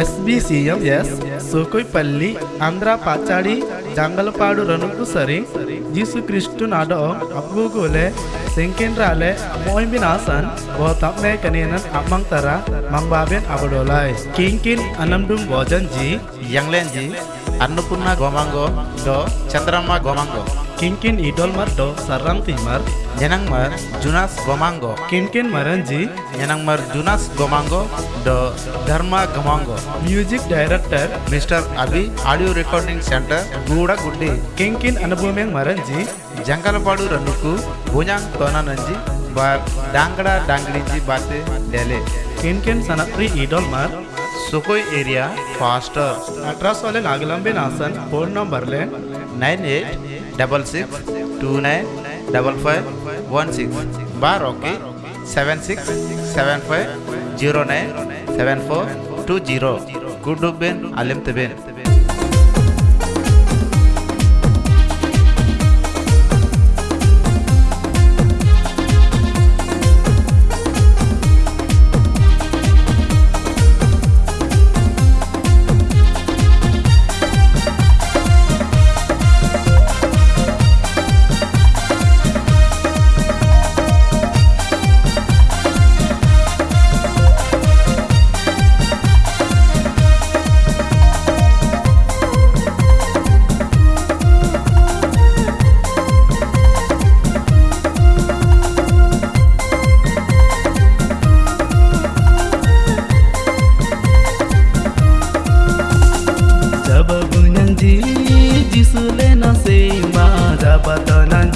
ఎస్బిసిఎంఎస్ సోకుయిపల్లి ఆంధ్ర పాచాడి జంగలపాడు రనుకు సరి జీసు క్రిస్టు నాడో అబ్బుగులే ಸಿಂಕಿನ್ರಾಲೆ ಮೊಯಿಂಬಿನ ಆಸನ್ ವ ತಮ್ನೆ ಕನೇನನ್ ಅಮ್ಮಂಗ್ ತರ ಮಂಗ್ಬಾಬೆನ್ ಅಬಡೋಲಾಯ್ ಕಿಂಕಿನ್ ಅನಮ್ಡುಂ ಭೋಜನ್ ಜಿ ಯಂಗ್ಲೆನ್ ಜಿ ಅನ್ನಪೂರ್ಣ ಗೋಮಾಂಗೋ ದೋ Chandramma ಗೋಮಾಂಗೋ kingkin idol mar do sarram timar Nyanangmar Junas Gomango, kinkin maranji Nyanangmar Junas Gomango, Do Dharma Gomango, music director Mr. Abi Audio Recording Center, Guda Guddi, kingkin anabumeng maranji Jankalapadu Ranuku, Bunyang Tonananji, Bar Dangada Dangliji Bate Dele, kinkin sanatri idol mar Sukoi area, Faster, अठारह वाले नागलंबे नासन phone number ले Bar okay. Seven six seven five zero nine seven four two zero. Good to Ben. Alim to Ben.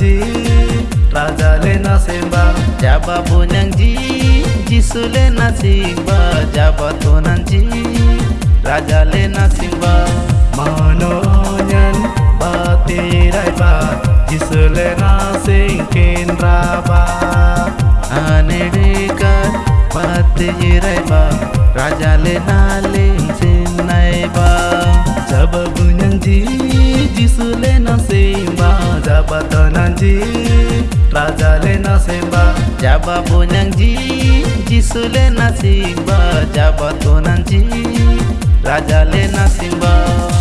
ले न सेमा jaba bunyang ji jisule nasingba jaba tonan ji raja le nasingba मनोयन बाते राइबा जिसले न सेंकेन राबा anedeka pate jiraiba raja le naling ले न Jaba bunyang ji le na simba jaba tananji raja na simba jaba bonangji jisu na simba jaba tananji raja na simba.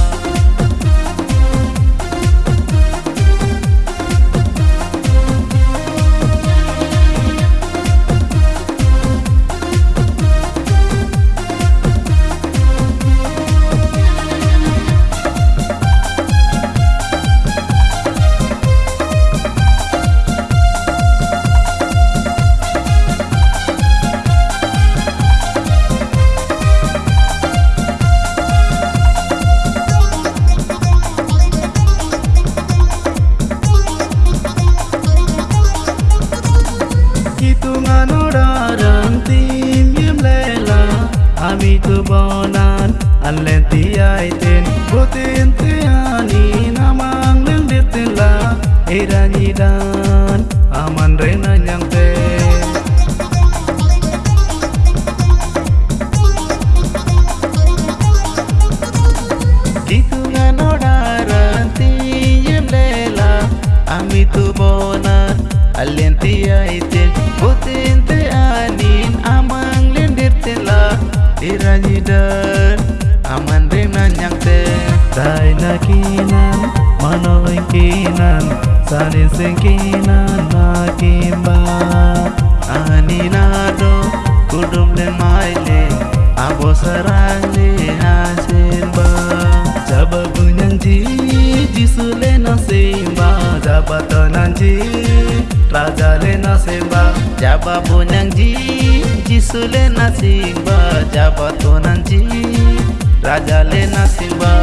Ami tu bonan an len ti ai ten. Bo tin te ani, namang leng dit ten la. Era ni dan, aman rena nyang te. Itu nganodaran ti yem lela. Ami tu alentiyaitin butinti anin amang lindirtin la irajidan aman rinan nyakte daina kinan manoin kinan sanisin kinan nakimba aninado kudum den maile abo sarangli hasimba sababu nyanji jisule nasimba dapat nanti राजाले नसेवा जाबा बोनाङजी जिसुले नसिबा जाबा तोनाङजी राजाले नसिबा।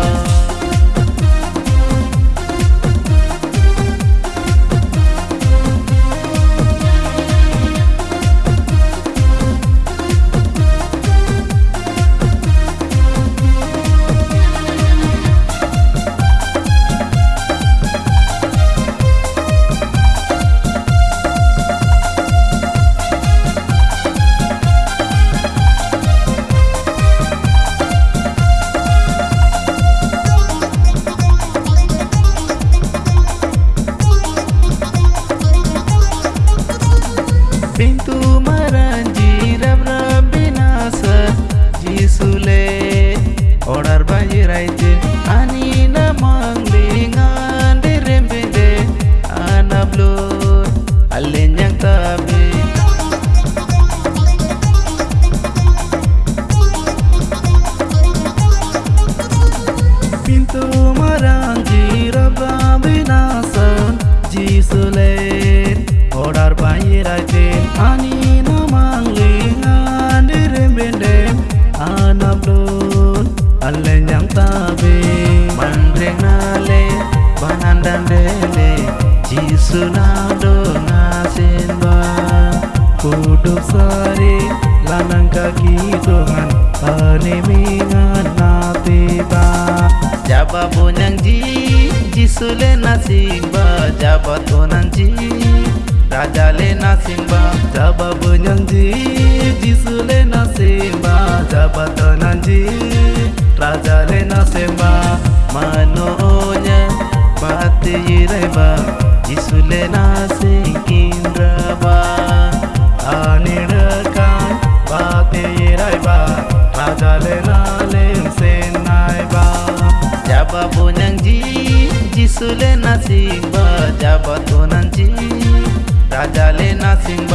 bintu maranjira rabinasa jisule orar bajiraite anina manglinga derembede anablo alenyang tab Jaba bonanji, jisule na simba. Jaba tonanji, rajale na simba. Jaba bonanji, jisule na simba. Jaba tonanji, rajale na simba. Mano Sule ನಸಿಂಬ ಜಬ ತೋ ನಂಜಿ ರಾಜಾಲೆ ನಸಿಂಬ